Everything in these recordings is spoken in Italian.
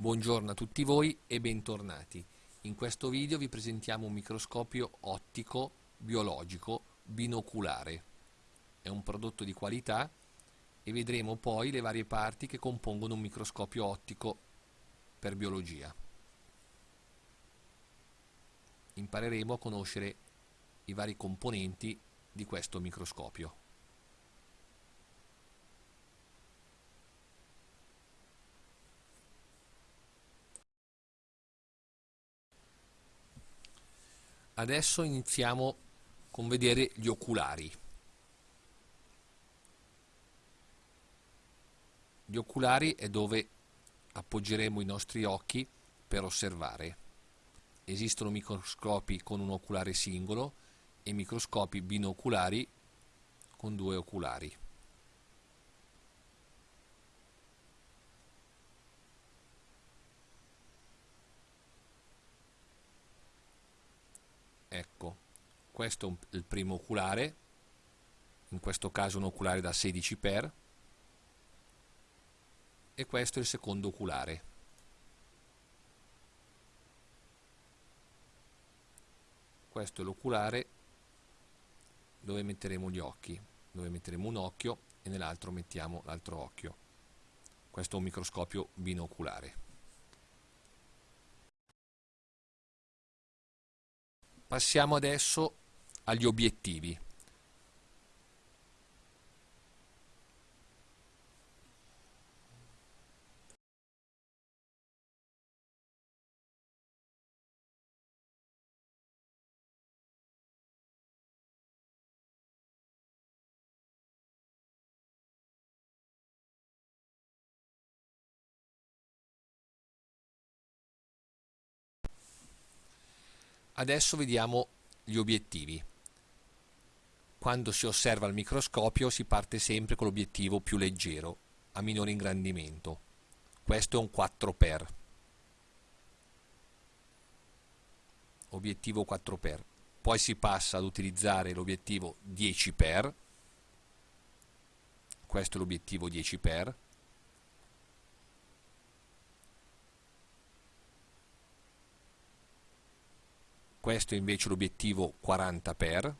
Buongiorno a tutti voi e bentornati. In questo video vi presentiamo un microscopio ottico biologico binoculare. È un prodotto di qualità e vedremo poi le varie parti che compongono un microscopio ottico per biologia. Impareremo a conoscere i vari componenti di questo microscopio. Adesso iniziamo con vedere gli oculari. Gli oculari è dove appoggeremo i nostri occhi per osservare. Esistono microscopi con un oculare singolo e microscopi binoculari con due oculari. Ecco questo è il primo oculare in questo caso un oculare da 16 x e questo è il secondo oculare. Questo è l'oculare dove metteremo gli occhi dove metteremo un occhio e nell'altro mettiamo l'altro occhio. Questo è un microscopio binoculare Passiamo adesso agli obiettivi. Adesso vediamo gli obiettivi. Quando si osserva al microscopio si parte sempre con l'obiettivo più leggero, a minore ingrandimento. Questo è un 4x. Obiettivo 4x. Poi si passa ad utilizzare l'obiettivo 10x. Questo è l'obiettivo 10x questo è invece l'obiettivo 40 x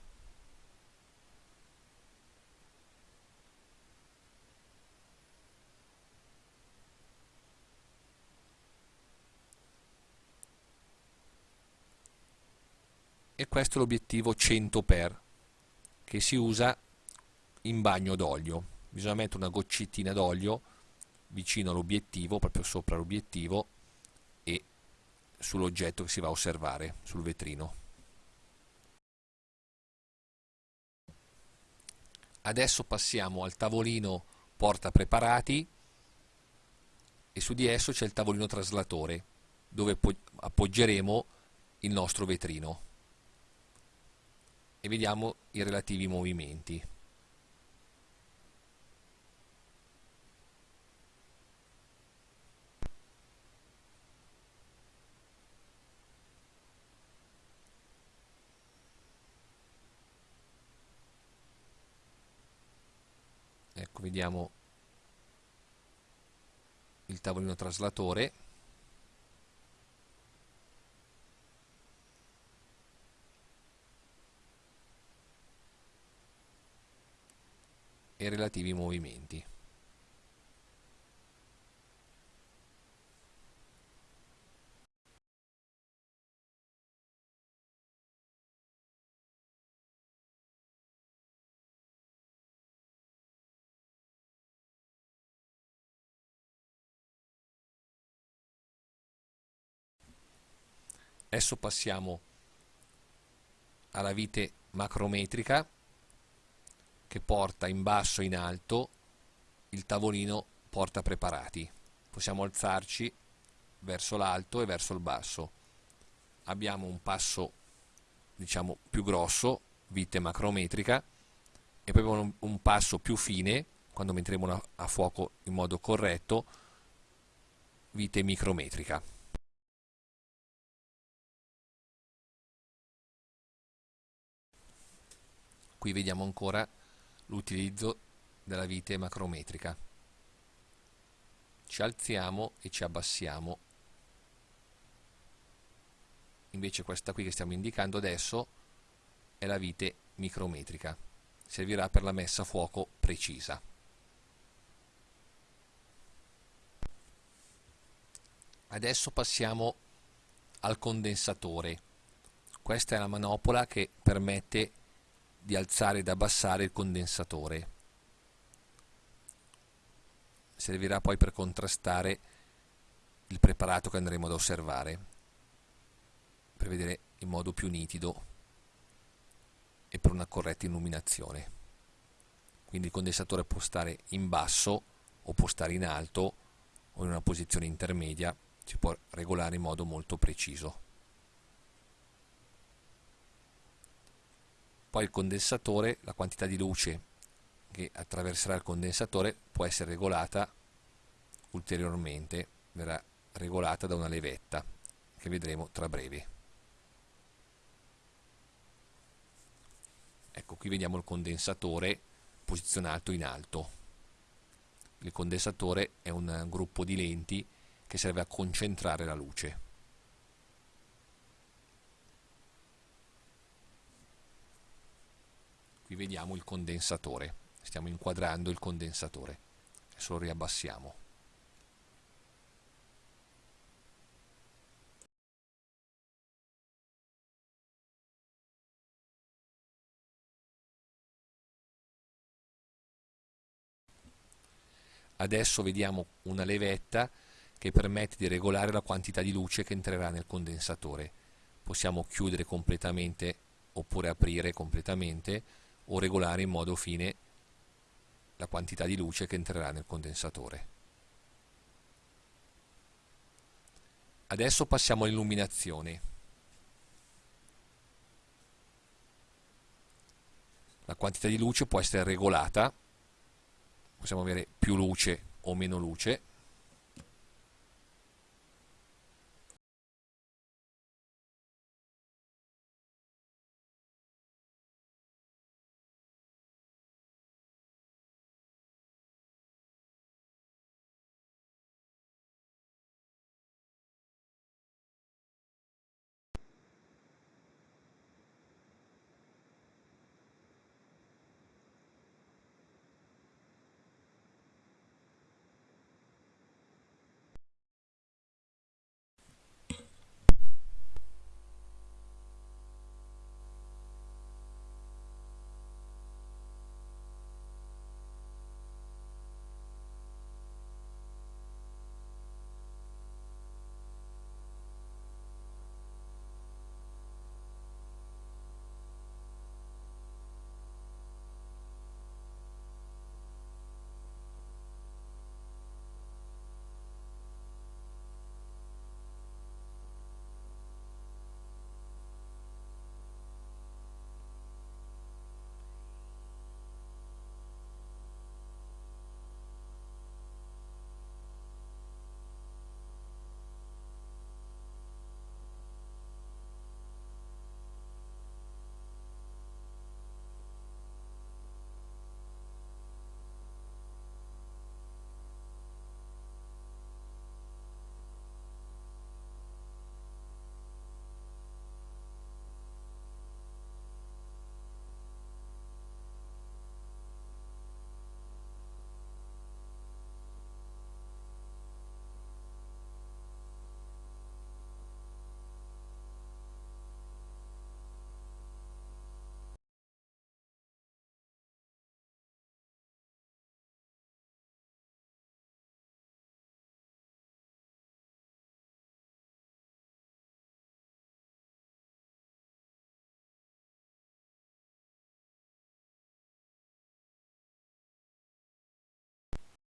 e questo è l'obiettivo 100 x che si usa in bagno d'olio. Bisogna mettere una goccettina d'olio vicino all'obiettivo proprio sopra l'obiettivo sull'oggetto che si va a osservare sul vetrino. Adesso passiamo al tavolino porta preparati e su di esso c'è il tavolino traslatore dove appoggeremo il nostro vetrino e vediamo i relativi movimenti. Ecco vediamo il tavolino traslatore. E relativi movimenti Adesso passiamo alla vite macrometrica che porta in basso e in alto il tavolino porta preparati. Possiamo alzarci verso l'alto e verso il basso. Abbiamo un passo diciamo più grosso, vite macrometrica, e poi abbiamo un, passo più fine, quando metteremo a fuoco in modo corretto, vite micrometrica. Qui vediamo ancora l'utilizzo della vite macrometrica. Ci alziamo e ci abbassiamo. Invece questa qui che stiamo indicando adesso è la vite micrometrica. Servirà per la messa a fuoco precisa. Adesso passiamo al condensatore. Questa è la manopola che permette di alzare ed abbassare il condensatore. Servirà poi per contrastare il preparato che andremo ad osservare per vedere in modo più nitido e per una corretta illuminazione. Quindi il condensatore può stare in basso o può stare in alto o in una posizione intermedia si può regolare in modo molto preciso poi il condensatore la quantità di luce che attraverserà il condensatore può essere regolata ulteriormente verrà regolata da una levetta che vedremo tra breve. Ecco qui vediamo il condensatore posizionato in alto. Il condensatore è un gruppo di lenti che serve a concentrare la luce vediamo il condensatore. Stiamo inquadrando il condensatore. Adesso lo riabbassiamo. Adesso vediamo una levetta che permette di regolare la quantità di luce che entrerà nel condensatore. Possiamo chiudere completamente oppure aprire completamente o regolare in modo fine la quantità di luce che entrerà nel condensatore. Adesso passiamo all'illuminazione. La quantità di luce può essere regolata, possiamo avere più luce o meno luce,